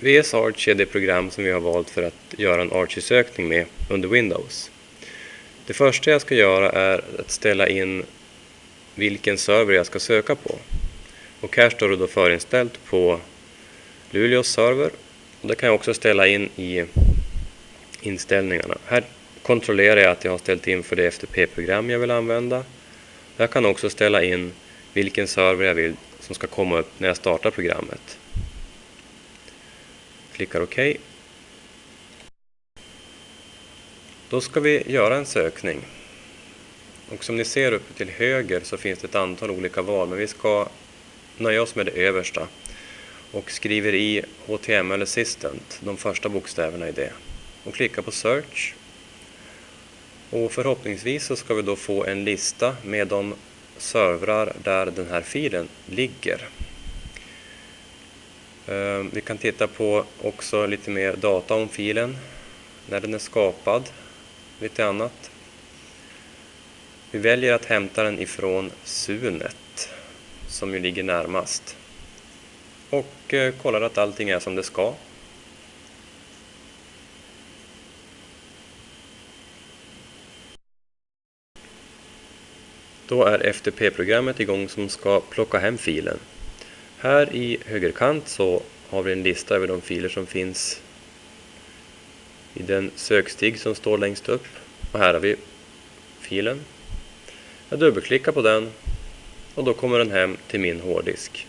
VS Arch är det program som vi har valt för att göra en Archie-sökning med under Windows. Det första jag ska göra är att ställa in vilken server jag ska söka på. Och här står det då förinställt på Luleås server. Det kan jag också ställa in i inställningarna. Här kontrollerar jag att jag har ställt in för det FTP-program jag vill använda. Jag kan också ställa in vilken server jag vill som ska komma upp när jag startar programmet. Klickar OK. Då ska vi göra en sökning. Och som ni ser uppe till höger så finns det ett antal olika val, men vi ska nöja oss med det översta och skriver i HTML Assistant, de första bokstäverna i det. Och klickar på Search. Och förhoppningsvis så ska vi då få en lista med de servrar där den här filen ligger. Eh, vi kan titta på också lite mer data om filen, när den är skapad, lite annat. Vi väljer att hämta den ifrån Sunet, som ju ligger närmast. Och eh, kollar att allting är som det ska. Då är FTP-programmet igång som ska plocka hem filen. Här i högerkant så har vi en lista över de filer som finns i den sökstig som står längst upp. Och här har vi filen. Jag dubbelklickar på den och då kommer den hem till min hårddisk.